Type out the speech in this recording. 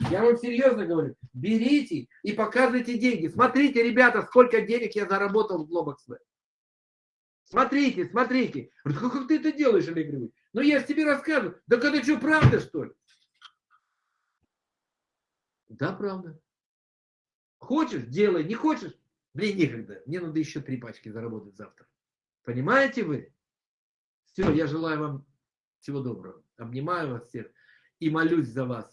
Я вам серьезно говорю. Берите и показывайте деньги. Смотрите, ребята, сколько денег я заработал в Globox Смотрите, смотрите. Как, как ты это делаешь, Олег Григорьевич? Ну я же тебе рассказываю. Да это что, правда, что ли? Да, правда. Хочешь, делай. Не хочешь, блин, некогда. Мне надо еще три пачки заработать завтра. Понимаете вы? Все, я желаю вам всего доброго. Обнимаю вас всех и молюсь за вас.